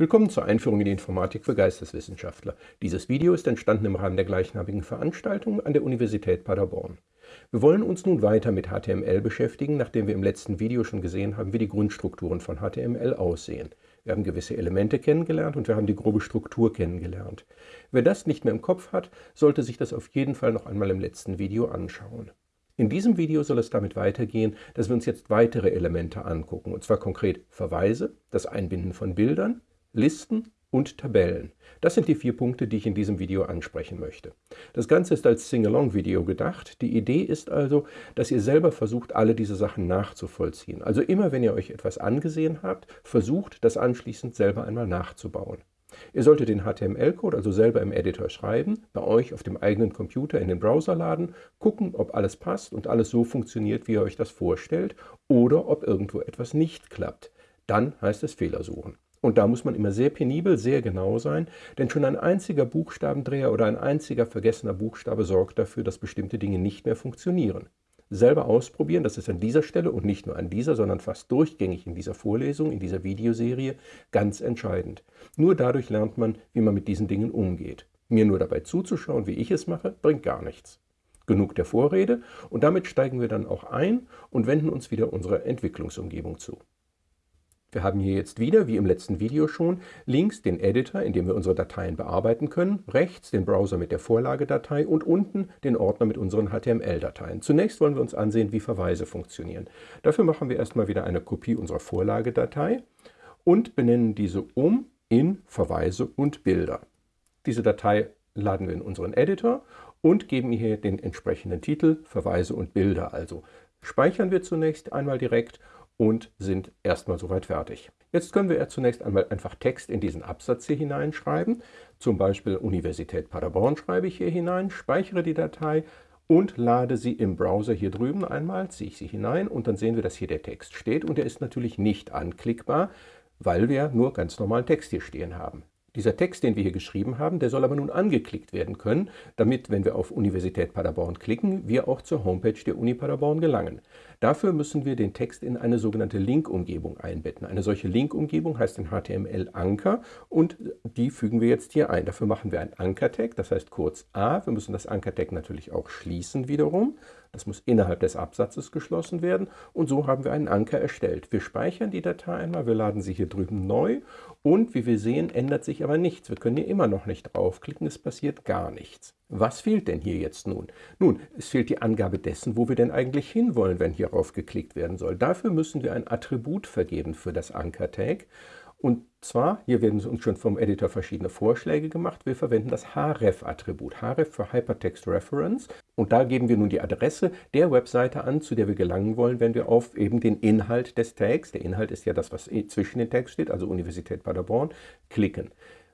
Willkommen zur Einführung in die Informatik für Geisteswissenschaftler. Dieses Video ist entstanden im Rahmen der gleichnamigen Veranstaltung an der Universität Paderborn. Wir wollen uns nun weiter mit HTML beschäftigen, nachdem wir im letzten Video schon gesehen haben, wie die Grundstrukturen von HTML aussehen. Wir haben gewisse Elemente kennengelernt und wir haben die grobe Struktur kennengelernt. Wer das nicht mehr im Kopf hat, sollte sich das auf jeden Fall noch einmal im letzten Video anschauen. In diesem Video soll es damit weitergehen, dass wir uns jetzt weitere Elemente angucken, und zwar konkret Verweise, das Einbinden von Bildern, Listen und Tabellen. Das sind die vier Punkte, die ich in diesem Video ansprechen möchte. Das Ganze ist als Sing-Along-Video gedacht. Die Idee ist also, dass ihr selber versucht, alle diese Sachen nachzuvollziehen. Also immer, wenn ihr euch etwas angesehen habt, versucht, das anschließend selber einmal nachzubauen. Ihr solltet den HTML-Code also selber im Editor schreiben, bei euch auf dem eigenen Computer in den Browser laden, gucken, ob alles passt und alles so funktioniert, wie ihr euch das vorstellt, oder ob irgendwo etwas nicht klappt. Dann heißt es Fehler suchen. Und da muss man immer sehr penibel, sehr genau sein, denn schon ein einziger Buchstabendreher oder ein einziger vergessener Buchstabe sorgt dafür, dass bestimmte Dinge nicht mehr funktionieren. Selber ausprobieren, das ist an dieser Stelle und nicht nur an dieser, sondern fast durchgängig in dieser Vorlesung, in dieser Videoserie, ganz entscheidend. Nur dadurch lernt man, wie man mit diesen Dingen umgeht. Mir nur dabei zuzuschauen, wie ich es mache, bringt gar nichts. Genug der Vorrede und damit steigen wir dann auch ein und wenden uns wieder unserer Entwicklungsumgebung zu. Wir haben hier jetzt wieder, wie im letzten Video schon, links den Editor, in dem wir unsere Dateien bearbeiten können, rechts den Browser mit der Vorlagedatei und unten den Ordner mit unseren HTML-Dateien. Zunächst wollen wir uns ansehen, wie Verweise funktionieren. Dafür machen wir erstmal wieder eine Kopie unserer Vorlagedatei und benennen diese um in Verweise und Bilder. Diese Datei laden wir in unseren Editor und geben hier den entsprechenden Titel, Verweise und Bilder. Also speichern wir zunächst einmal direkt und sind erstmal soweit fertig. Jetzt können wir zunächst einmal einfach Text in diesen Absatz hier hineinschreiben. Zum Beispiel Universität Paderborn schreibe ich hier hinein, speichere die Datei und lade sie im Browser hier drüben einmal, ziehe ich sie hinein und dann sehen wir, dass hier der Text steht und der ist natürlich nicht anklickbar, weil wir nur ganz normalen Text hier stehen haben. Dieser Text, den wir hier geschrieben haben, der soll aber nun angeklickt werden können, damit, wenn wir auf Universität Paderborn klicken, wir auch zur Homepage der Uni Paderborn gelangen. Dafür müssen wir den Text in eine sogenannte Link-Umgebung einbetten. Eine solche Link-Umgebung heißt in HTML Anker und die fügen wir jetzt hier ein. Dafür machen wir ein Anker-Tag, das heißt kurz A. Wir müssen das Anker-Tag natürlich auch schließen wiederum. Das muss innerhalb des Absatzes geschlossen werden und so haben wir einen Anker erstellt. Wir speichern die Datei einmal, wir laden sie hier drüben neu und wie wir sehen, ändert sich aber nichts. Wir können hier immer noch nicht draufklicken, es passiert gar nichts. Was fehlt denn hier jetzt nun? Nun, es fehlt die Angabe dessen, wo wir denn eigentlich hinwollen, wenn hierauf geklickt werden soll. Dafür müssen wir ein Attribut vergeben für das Anker-Tag und zwar, hier werden uns schon vom Editor verschiedene Vorschläge gemacht. Wir verwenden das href-Attribut, href für Hypertext Reference. Und da geben wir nun die Adresse der Webseite an, zu der wir gelangen wollen, wenn wir auf eben den Inhalt des Tags, der Inhalt ist ja das, was zwischen den Tags steht, also Universität Paderborn, klicken.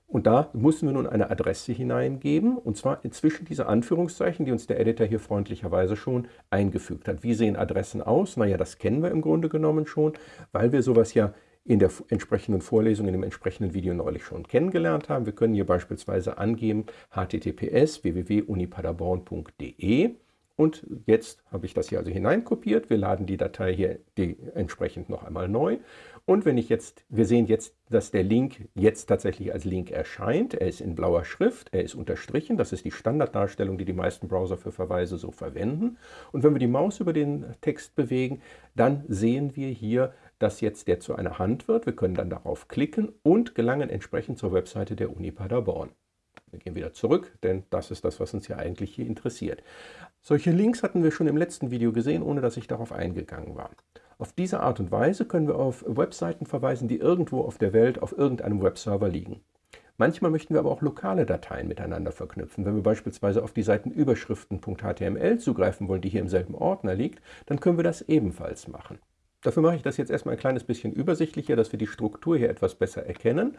Und da müssen wir nun eine Adresse hineingeben, und zwar inzwischen diese Anführungszeichen, die uns der Editor hier freundlicherweise schon eingefügt hat. Wie sehen Adressen aus? Naja, das kennen wir im Grunde genommen schon, weil wir sowas ja in der entsprechenden Vorlesung, in dem entsprechenden Video neulich schon kennengelernt haben. Wir können hier beispielsweise angeben https www.unipaderborn.de und jetzt habe ich das hier also hineinkopiert. Wir laden die Datei hier die entsprechend noch einmal neu. Und wenn ich jetzt, wir sehen jetzt, dass der Link jetzt tatsächlich als Link erscheint. Er ist in blauer Schrift, er ist unterstrichen. Das ist die Standarddarstellung, die die meisten Browser für Verweise so verwenden. Und wenn wir die Maus über den Text bewegen, dann sehen wir hier, dass jetzt der zu einer Hand wird. Wir können dann darauf klicken und gelangen entsprechend zur Webseite der Uni Paderborn. Wir gehen wieder zurück, denn das ist das, was uns ja eigentlich hier interessiert. Solche Links hatten wir schon im letzten Video gesehen, ohne dass ich darauf eingegangen war. Auf diese Art und Weise können wir auf Webseiten verweisen, die irgendwo auf der Welt auf irgendeinem Webserver liegen. Manchmal möchten wir aber auch lokale Dateien miteinander verknüpfen. Wenn wir beispielsweise auf die Seitenüberschriften.html zugreifen wollen, die hier im selben Ordner liegt, dann können wir das ebenfalls machen. Dafür mache ich das jetzt erstmal ein kleines bisschen übersichtlicher, dass wir die Struktur hier etwas besser erkennen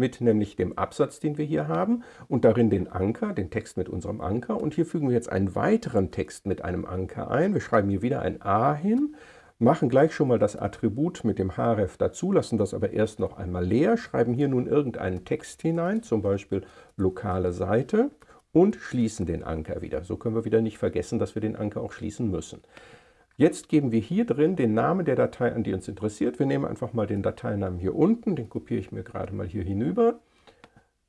mit nämlich dem Absatz, den wir hier haben und darin den Anker, den Text mit unserem Anker. Und hier fügen wir jetzt einen weiteren Text mit einem Anker ein. Wir schreiben hier wieder ein A hin, machen gleich schon mal das Attribut mit dem href dazu, lassen das aber erst noch einmal leer, schreiben hier nun irgendeinen Text hinein, zum Beispiel lokale Seite und schließen den Anker wieder. So können wir wieder nicht vergessen, dass wir den Anker auch schließen müssen. Jetzt geben wir hier drin den Namen der Datei an, die uns interessiert. Wir nehmen einfach mal den Dateinamen hier unten, den kopiere ich mir gerade mal hier hinüber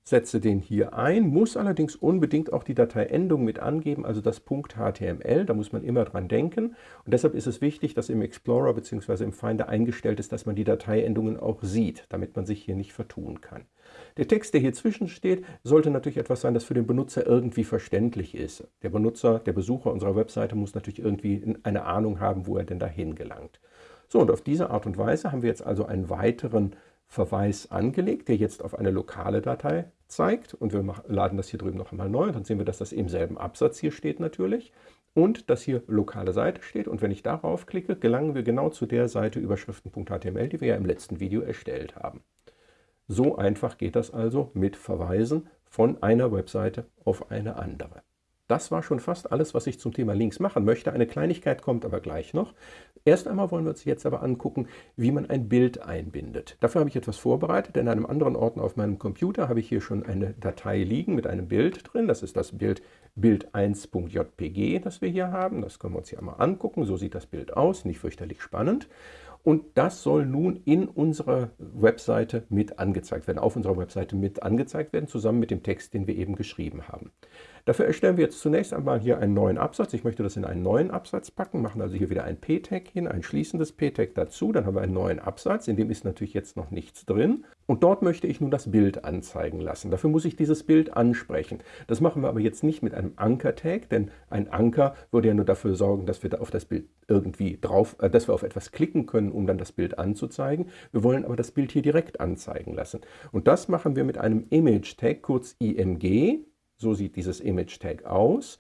setze den hier ein, muss allerdings unbedingt auch die Dateiendung mit angeben, also das .html, da muss man immer dran denken. Und deshalb ist es wichtig, dass im Explorer bzw. im Finder eingestellt ist, dass man die Dateiendungen auch sieht, damit man sich hier nicht vertun kann. Der Text, der hier zwischen steht, sollte natürlich etwas sein, das für den Benutzer irgendwie verständlich ist. Der Benutzer, der Besucher unserer Webseite muss natürlich irgendwie eine Ahnung haben, wo er denn dahin gelangt. So, und auf diese Art und Weise haben wir jetzt also einen weiteren Verweis angelegt, der jetzt auf eine lokale Datei zeigt. Und wir laden das hier drüben noch einmal neu. Und dann sehen wir, dass das im selben Absatz hier steht natürlich. Und dass hier lokale Seite steht. Und wenn ich darauf klicke, gelangen wir genau zu der Seite überschriften.html, die wir ja im letzten Video erstellt haben. So einfach geht das also mit Verweisen von einer Webseite auf eine andere. Das war schon fast alles, was ich zum Thema Links machen möchte. Eine Kleinigkeit kommt aber gleich noch. Erst einmal wollen wir uns jetzt aber angucken, wie man ein Bild einbindet. Dafür habe ich etwas vorbereitet. In einem anderen Ordner auf meinem Computer habe ich hier schon eine Datei liegen mit einem Bild drin. Das ist das Bild bild1.jpg, das wir hier haben. Das können wir uns hier einmal angucken. So sieht das Bild aus, nicht fürchterlich spannend. Und das soll nun in unserer Webseite mit angezeigt werden, auf unserer Webseite mit angezeigt werden, zusammen mit dem Text, den wir eben geschrieben haben. Dafür erstellen wir jetzt zunächst einmal hier einen neuen Absatz. Ich möchte das in einen neuen Absatz packen, machen also hier wieder ein p-Tag hin, ein schließendes p-Tag dazu. Dann haben wir einen neuen Absatz, in dem ist natürlich jetzt noch nichts drin. Und dort möchte ich nun das Bild anzeigen lassen. Dafür muss ich dieses Bild ansprechen. Das machen wir aber jetzt nicht mit einem Anker-Tag, denn ein Anker würde ja nur dafür sorgen, dass wir da auf das Bild irgendwie drauf, äh, dass wir auf etwas klicken können, um dann das Bild anzuzeigen. Wir wollen aber das Bild hier direkt anzeigen lassen. Und das machen wir mit einem Image-Tag, kurz IMG. So sieht dieses Image-Tag aus.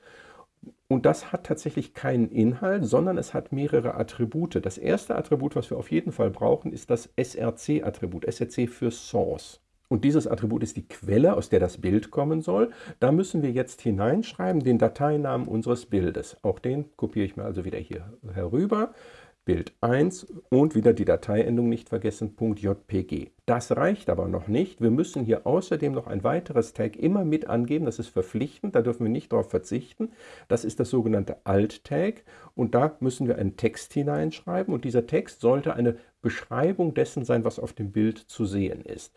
Und das hat tatsächlich keinen Inhalt, sondern es hat mehrere Attribute. Das erste Attribut, was wir auf jeden Fall brauchen, ist das SRC-Attribut, SRC für Source. Und dieses Attribut ist die Quelle, aus der das Bild kommen soll. Da müssen wir jetzt hineinschreiben den Dateinamen unseres Bildes. Auch den kopiere ich mir also wieder hier herüber. Bild 1 und wieder die Dateiendung nicht vergessen, .jpg. Das reicht aber noch nicht. Wir müssen hier außerdem noch ein weiteres Tag immer mit angeben. Das ist verpflichtend, da dürfen wir nicht darauf verzichten. Das ist das sogenannte Alt-Tag und da müssen wir einen Text hineinschreiben und dieser Text sollte eine Beschreibung dessen sein, was auf dem Bild zu sehen ist.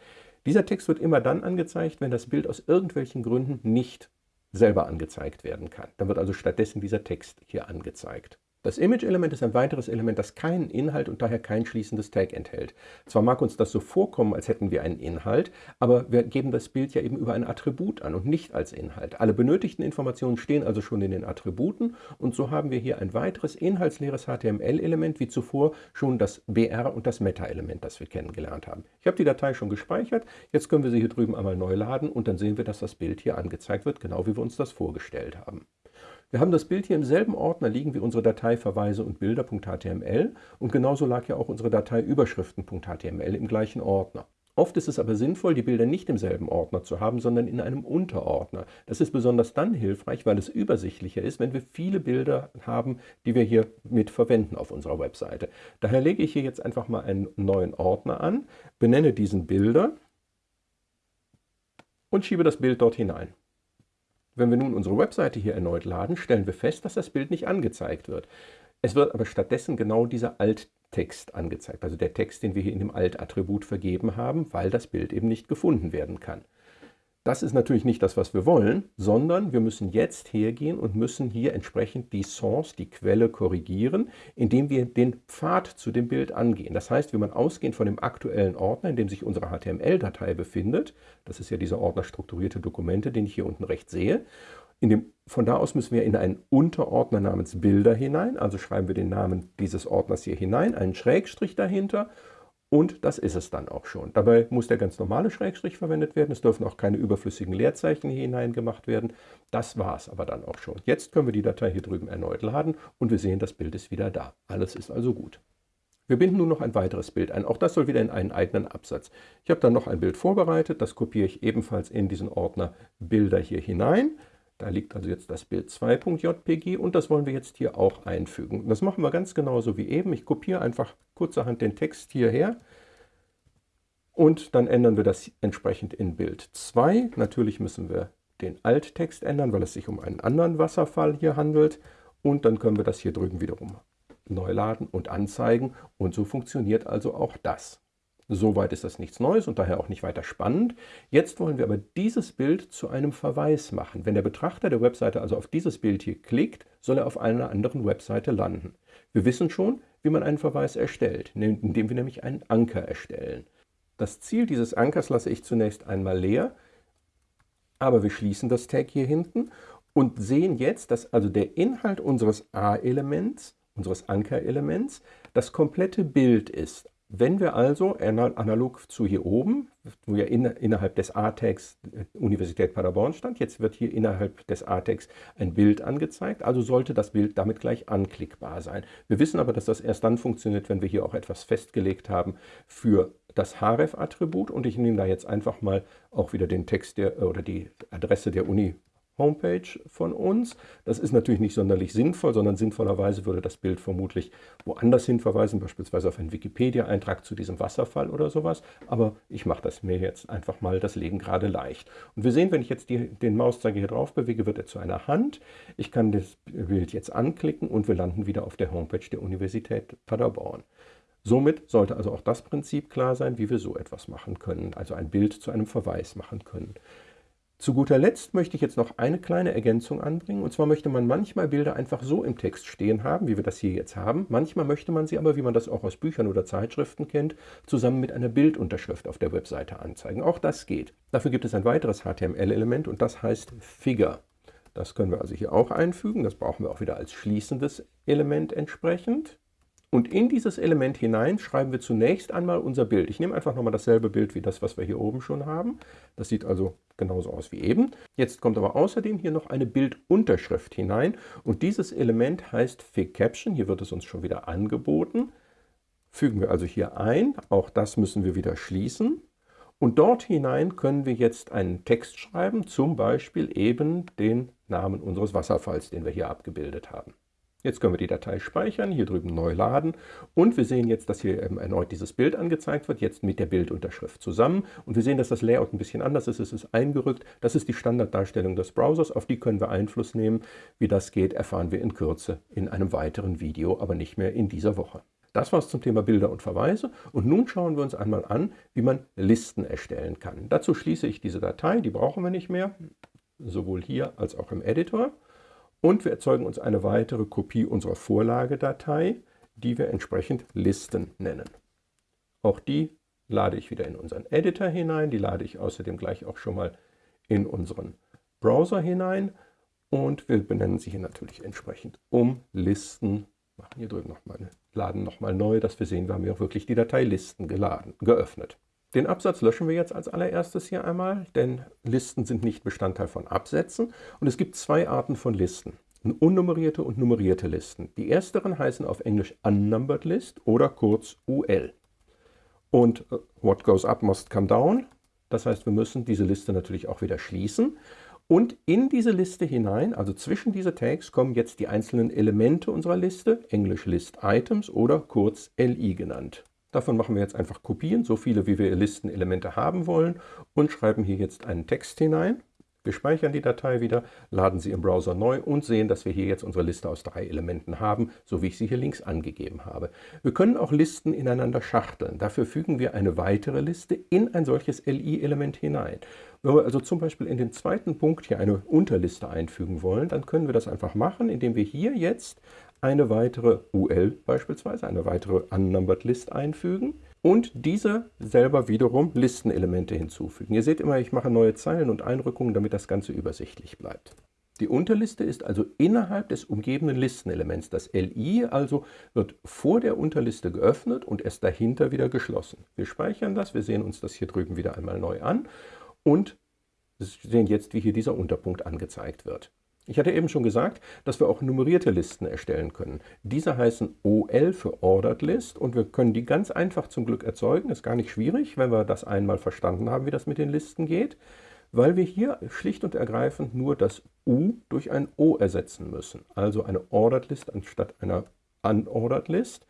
Dieser Text wird immer dann angezeigt, wenn das Bild aus irgendwelchen Gründen nicht selber angezeigt werden kann. Dann wird also stattdessen dieser Text hier angezeigt. Das Image-Element ist ein weiteres Element, das keinen Inhalt und daher kein schließendes Tag enthält. Zwar mag uns das so vorkommen, als hätten wir einen Inhalt, aber wir geben das Bild ja eben über ein Attribut an und nicht als Inhalt. Alle benötigten Informationen stehen also schon in den Attributen und so haben wir hier ein weiteres inhaltsleeres HTML-Element, wie zuvor schon das BR und das Meta-Element, das wir kennengelernt haben. Ich habe die Datei schon gespeichert, jetzt können wir sie hier drüben einmal neu laden und dann sehen wir, dass das Bild hier angezeigt wird, genau wie wir uns das vorgestellt haben. Wir haben das Bild hier im selben Ordner liegen wie unsere Datei Verweise und Bilder.html und genauso lag ja auch unsere Datei Überschriften.html im gleichen Ordner. Oft ist es aber sinnvoll, die Bilder nicht im selben Ordner zu haben, sondern in einem Unterordner. Das ist besonders dann hilfreich, weil es übersichtlicher ist, wenn wir viele Bilder haben, die wir hier mit verwenden auf unserer Webseite. Daher lege ich hier jetzt einfach mal einen neuen Ordner an, benenne diesen Bilder und schiebe das Bild dort hinein. Wenn wir nun unsere Webseite hier erneut laden, stellen wir fest, dass das Bild nicht angezeigt wird. Es wird aber stattdessen genau dieser Alttext angezeigt, also der Text, den wir hier in dem Alt-Attribut vergeben haben, weil das Bild eben nicht gefunden werden kann. Das ist natürlich nicht das, was wir wollen, sondern wir müssen jetzt hergehen und müssen hier entsprechend die Source, die Quelle korrigieren, indem wir den Pfad zu dem Bild angehen. Das heißt, wenn man ausgehend von dem aktuellen Ordner, in dem sich unsere HTML-Datei befindet, das ist ja dieser Ordner strukturierte Dokumente, den ich hier unten rechts sehe, dem, von da aus müssen wir in einen Unterordner namens Bilder hinein, also schreiben wir den Namen dieses Ordners hier hinein, einen Schrägstrich dahinter und das ist es dann auch schon. Dabei muss der ganz normale Schrägstrich verwendet werden. Es dürfen auch keine überflüssigen Leerzeichen hier hineingemacht werden. Das war es aber dann auch schon. Jetzt können wir die Datei hier drüben erneut laden und wir sehen, das Bild ist wieder da. Alles ist also gut. Wir binden nun noch ein weiteres Bild ein. Auch das soll wieder in einen eigenen Absatz. Ich habe dann noch ein Bild vorbereitet. Das kopiere ich ebenfalls in diesen Ordner Bilder hier hinein. Da liegt also jetzt das Bild 2.jpg und das wollen wir jetzt hier auch einfügen. Das machen wir ganz genauso wie eben. Ich kopiere einfach kurzerhand den Text hierher und dann ändern wir das entsprechend in Bild 2. Natürlich müssen wir den Alttext ändern, weil es sich um einen anderen Wasserfall hier handelt. Und dann können wir das hier drüben wiederum neu laden und anzeigen und so funktioniert also auch das. Soweit ist das nichts Neues und daher auch nicht weiter spannend. Jetzt wollen wir aber dieses Bild zu einem Verweis machen. Wenn der Betrachter der Webseite also auf dieses Bild hier klickt, soll er auf einer anderen Webseite landen. Wir wissen schon, wie man einen Verweis erstellt, indem wir nämlich einen Anker erstellen. Das Ziel dieses Ankers lasse ich zunächst einmal leer, aber wir schließen das Tag hier hinten und sehen jetzt, dass also der Inhalt unseres A-Elements, unseres Anker-Elements, das komplette Bild ist. Wenn wir also analog zu hier oben, wo ja in, innerhalb des A-Tags äh, Universität Paderborn stand, jetzt wird hier innerhalb des A-Tags ein Bild angezeigt, also sollte das Bild damit gleich anklickbar sein. Wir wissen aber, dass das erst dann funktioniert, wenn wir hier auch etwas festgelegt haben für das href-Attribut und ich nehme da jetzt einfach mal auch wieder den Text der, oder die Adresse der Uni Homepage von uns. Das ist natürlich nicht sonderlich sinnvoll, sondern sinnvollerweise würde das Bild vermutlich woanders hin verweisen, beispielsweise auf einen Wikipedia-Eintrag zu diesem Wasserfall oder sowas. Aber ich mache das mir jetzt einfach mal das Leben gerade leicht. Und wir sehen, wenn ich jetzt die, den Mauszeiger hier drauf bewege, wird er zu einer Hand. Ich kann das Bild jetzt anklicken und wir landen wieder auf der Homepage der Universität Paderborn. Somit sollte also auch das Prinzip klar sein, wie wir so etwas machen können, also ein Bild zu einem Verweis machen können. Zu guter Letzt möchte ich jetzt noch eine kleine Ergänzung anbringen. Und zwar möchte man manchmal Bilder einfach so im Text stehen haben, wie wir das hier jetzt haben. Manchmal möchte man sie aber, wie man das auch aus Büchern oder Zeitschriften kennt, zusammen mit einer Bildunterschrift auf der Webseite anzeigen. Auch das geht. Dafür gibt es ein weiteres HTML-Element und das heißt Figure. Das können wir also hier auch einfügen. Das brauchen wir auch wieder als schließendes Element entsprechend. Und in dieses Element hinein schreiben wir zunächst einmal unser Bild. Ich nehme einfach nochmal dasselbe Bild wie das, was wir hier oben schon haben. Das sieht also genauso aus wie eben. Jetzt kommt aber außerdem hier noch eine Bildunterschrift hinein. Und dieses Element heißt Fig Caption. Hier wird es uns schon wieder angeboten. Fügen wir also hier ein. Auch das müssen wir wieder schließen. Und dort hinein können wir jetzt einen Text schreiben, zum Beispiel eben den Namen unseres Wasserfalls, den wir hier abgebildet haben. Jetzt können wir die Datei speichern, hier drüben neu laden und wir sehen jetzt, dass hier erneut dieses Bild angezeigt wird, jetzt mit der Bildunterschrift zusammen. Und wir sehen, dass das Layout ein bisschen anders ist, es ist eingerückt. Das ist die Standarddarstellung des Browsers, auf die können wir Einfluss nehmen. Wie das geht, erfahren wir in Kürze in einem weiteren Video, aber nicht mehr in dieser Woche. Das war es zum Thema Bilder und Verweise und nun schauen wir uns einmal an, wie man Listen erstellen kann. Dazu schließe ich diese Datei, die brauchen wir nicht mehr, sowohl hier als auch im Editor. Und wir erzeugen uns eine weitere Kopie unserer Vorlagedatei, die wir entsprechend Listen nennen. Auch die lade ich wieder in unseren Editor hinein, die lade ich außerdem gleich auch schon mal in unseren Browser hinein und wir benennen sie hier natürlich entsprechend um Listen. Machen hier drüben nochmal, laden nochmal neu, dass wir sehen, wir haben hier auch wirklich die Datei Listen geladen, geöffnet. Den Absatz löschen wir jetzt als allererstes hier einmal, denn Listen sind nicht Bestandteil von Absätzen und es gibt zwei Arten von Listen. Unnummerierte und nummerierte Listen. Die ersteren heißen auf Englisch Unnumbered List oder kurz UL. Und uh, what goes up must come down. Das heißt, wir müssen diese Liste natürlich auch wieder schließen. Und in diese Liste hinein, also zwischen diese Tags, kommen jetzt die einzelnen Elemente unserer Liste, Englisch List Items oder kurz LI genannt. Davon machen wir jetzt einfach Kopien, so viele wie wir Listenelemente haben wollen und schreiben hier jetzt einen Text hinein. Wir speichern die Datei wieder, laden sie im Browser neu und sehen, dass wir hier jetzt unsere Liste aus drei Elementen haben, so wie ich sie hier links angegeben habe. Wir können auch Listen ineinander schachteln. Dafür fügen wir eine weitere Liste in ein solches LI-Element hinein. Wenn wir also zum Beispiel in den zweiten Punkt hier eine Unterliste einfügen wollen, dann können wir das einfach machen, indem wir hier jetzt eine weitere UL beispielsweise, eine weitere Unnumbered List einfügen und diese selber wiederum Listenelemente hinzufügen. Ihr seht immer, ich mache neue Zeilen und Einrückungen, damit das Ganze übersichtlich bleibt. Die Unterliste ist also innerhalb des umgebenden Listenelements. Das LI also wird vor der Unterliste geöffnet und erst dahinter wieder geschlossen. Wir speichern das, wir sehen uns das hier drüben wieder einmal neu an und sehen jetzt, wie hier dieser Unterpunkt angezeigt wird. Ich hatte eben schon gesagt, dass wir auch nummerierte Listen erstellen können. Diese heißen OL für Ordered List und wir können die ganz einfach zum Glück erzeugen. Ist gar nicht schwierig, wenn wir das einmal verstanden haben, wie das mit den Listen geht, weil wir hier schlicht und ergreifend nur das U durch ein O ersetzen müssen. Also eine Ordered List anstatt einer Unordered List.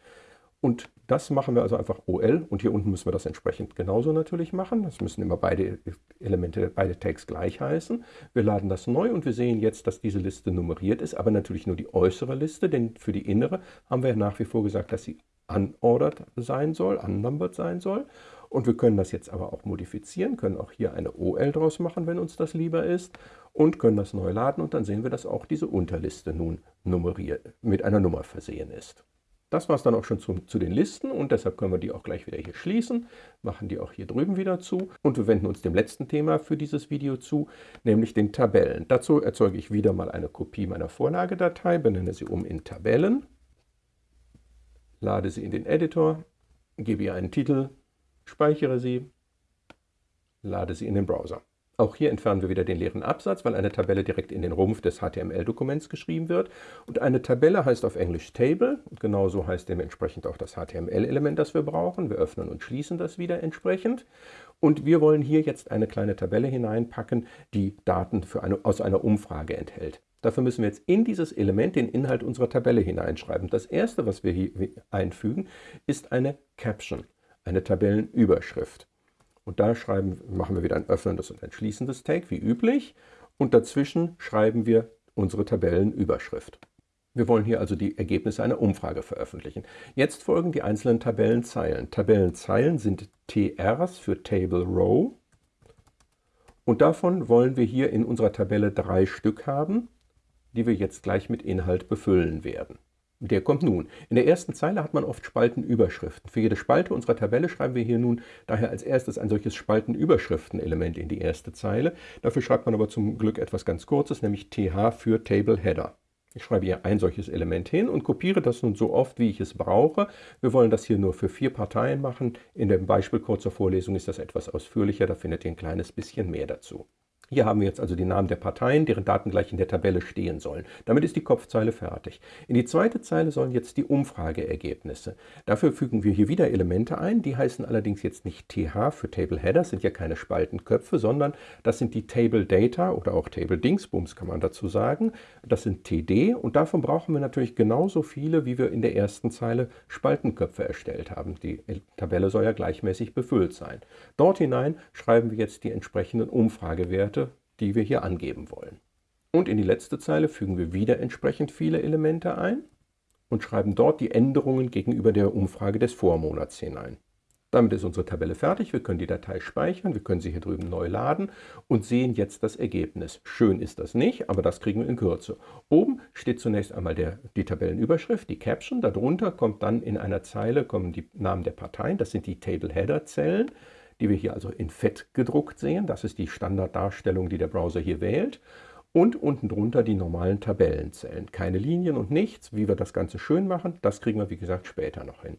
Und das machen wir also einfach OL und hier unten müssen wir das entsprechend genauso natürlich machen. Das müssen immer beide Elemente, beide Tags gleich heißen. Wir laden das neu und wir sehen jetzt, dass diese Liste nummeriert ist, aber natürlich nur die äußere Liste, denn für die innere haben wir nach wie vor gesagt, dass sie unordered sein soll, unnumbered sein soll. Und wir können das jetzt aber auch modifizieren, können auch hier eine OL draus machen, wenn uns das lieber ist und können das neu laden und dann sehen wir, dass auch diese Unterliste nun nummeriert, mit einer Nummer versehen ist. Das war es dann auch schon zu, zu, den Listen und deshalb können wir die auch gleich wieder hier schließen, machen die auch hier drüben wieder zu und wir wenden uns dem letzten Thema für dieses Video zu, nämlich den Tabellen. Dazu erzeuge ich wieder mal eine Kopie meiner Vorlagedatei, benenne sie um in Tabellen, lade sie in den Editor, gebe ihr einen Titel, speichere sie, lade sie in den Browser. Auch hier entfernen wir wieder den leeren Absatz, weil eine Tabelle direkt in den Rumpf des HTML-Dokuments geschrieben wird. Und eine Tabelle heißt auf Englisch Table und genauso heißt dementsprechend auch das HTML-Element, das wir brauchen. Wir öffnen und schließen das wieder entsprechend. Und wir wollen hier jetzt eine kleine Tabelle hineinpacken, die Daten eine, aus einer Umfrage enthält. Dafür müssen wir jetzt in dieses Element den Inhalt unserer Tabelle hineinschreiben. Das erste, was wir hier einfügen, ist eine Caption, eine Tabellenüberschrift. Und da schreiben, machen wir wieder ein öffnendes und ein schließendes Tag, wie üblich. Und dazwischen schreiben wir unsere Tabellenüberschrift. Wir wollen hier also die Ergebnisse einer Umfrage veröffentlichen. Jetzt folgen die einzelnen Tabellenzeilen. Tabellenzeilen sind TRs für Table Row. Und davon wollen wir hier in unserer Tabelle drei Stück haben, die wir jetzt gleich mit Inhalt befüllen werden. Der kommt nun. In der ersten Zeile hat man oft Spaltenüberschriften. Für jede Spalte unserer Tabelle schreiben wir hier nun daher als erstes ein solches Spaltenüberschriften-Element in die erste Zeile. Dafür schreibt man aber zum Glück etwas ganz Kurzes, nämlich TH für Table Header. Ich schreibe hier ein solches Element hin und kopiere das nun so oft, wie ich es brauche. Wir wollen das hier nur für vier Parteien machen. In dem Beispiel kurzer Vorlesung ist das etwas ausführlicher, da findet ihr ein kleines bisschen mehr dazu. Hier haben wir jetzt also die Namen der Parteien, deren Daten gleich in der Tabelle stehen sollen. Damit ist die Kopfzeile fertig. In die zweite Zeile sollen jetzt die Umfrageergebnisse. Dafür fügen wir hier wieder Elemente ein, die heißen allerdings jetzt nicht TH für Table Header, sind ja keine Spaltenköpfe, sondern das sind die Table Data oder auch Table Dingsbums kann man dazu sagen. Das sind TD und davon brauchen wir natürlich genauso viele, wie wir in der ersten Zeile Spaltenköpfe erstellt haben. Die Tabelle soll ja gleichmäßig befüllt sein. Dort hinein schreiben wir jetzt die entsprechenden Umfragewerte Werte, die wir hier angeben wollen. Und in die letzte Zeile fügen wir wieder entsprechend viele Elemente ein und schreiben dort die Änderungen gegenüber der Umfrage des Vormonats hinein. Damit ist unsere Tabelle fertig. Wir können die Datei speichern, wir können sie hier drüben neu laden und sehen jetzt das Ergebnis. Schön ist das nicht, aber das kriegen wir in Kürze. Oben steht zunächst einmal der, die Tabellenüberschrift, die Caption. Darunter kommt dann in einer Zeile kommen die Namen der Parteien, das sind die Table Header Zellen die wir hier also in Fett gedruckt sehen. Das ist die Standarddarstellung, die der Browser hier wählt. Und unten drunter die normalen Tabellenzellen. Keine Linien und nichts. Wie wir das Ganze schön machen, das kriegen wir wie gesagt später noch hin.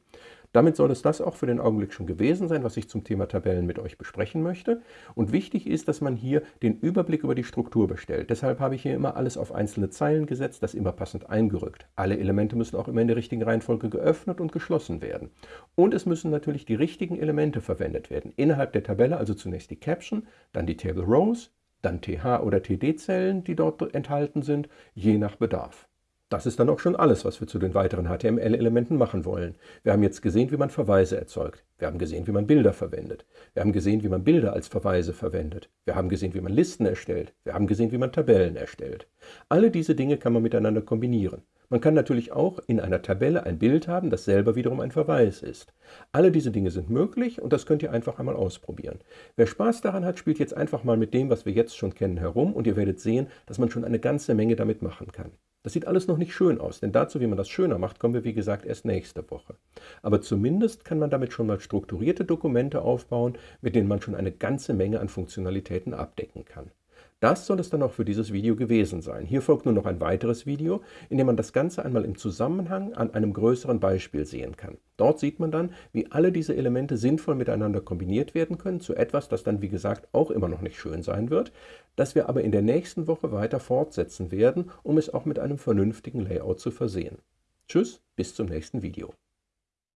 Damit soll es das auch für den Augenblick schon gewesen sein, was ich zum Thema Tabellen mit euch besprechen möchte. Und wichtig ist, dass man hier den Überblick über die Struktur bestellt. Deshalb habe ich hier immer alles auf einzelne Zeilen gesetzt, das immer passend eingerückt. Alle Elemente müssen auch immer in der richtigen Reihenfolge geöffnet und geschlossen werden. Und es müssen natürlich die richtigen Elemente verwendet werden. Innerhalb der Tabelle also zunächst die Caption, dann die Table Rows, dann TH- oder TD-Zellen, die dort enthalten sind, je nach Bedarf. Das ist dann auch schon alles, was wir zu den weiteren HTML-Elementen machen wollen. Wir haben jetzt gesehen, wie man Verweise erzeugt. Wir haben gesehen, wie man Bilder verwendet. Wir haben gesehen, wie man Bilder als Verweise verwendet. Wir haben gesehen, wie man Listen erstellt. Wir haben gesehen, wie man Tabellen erstellt. Alle diese Dinge kann man miteinander kombinieren. Man kann natürlich auch in einer Tabelle ein Bild haben, das selber wiederum ein Verweis ist. Alle diese Dinge sind möglich und das könnt ihr einfach einmal ausprobieren. Wer Spaß daran hat, spielt jetzt einfach mal mit dem, was wir jetzt schon kennen, herum und ihr werdet sehen, dass man schon eine ganze Menge damit machen kann. Das sieht alles noch nicht schön aus, denn dazu, wie man das schöner macht, kommen wir wie gesagt erst nächste Woche. Aber zumindest kann man damit schon mal strukturierte Dokumente aufbauen, mit denen man schon eine ganze Menge an Funktionalitäten abdecken kann. Das soll es dann auch für dieses Video gewesen sein. Hier folgt nun noch ein weiteres Video, in dem man das Ganze einmal im Zusammenhang an einem größeren Beispiel sehen kann. Dort sieht man dann, wie alle diese Elemente sinnvoll miteinander kombiniert werden können zu etwas, das dann wie gesagt auch immer noch nicht schön sein wird, das wir aber in der nächsten Woche weiter fortsetzen werden, um es auch mit einem vernünftigen Layout zu versehen. Tschüss, bis zum nächsten Video.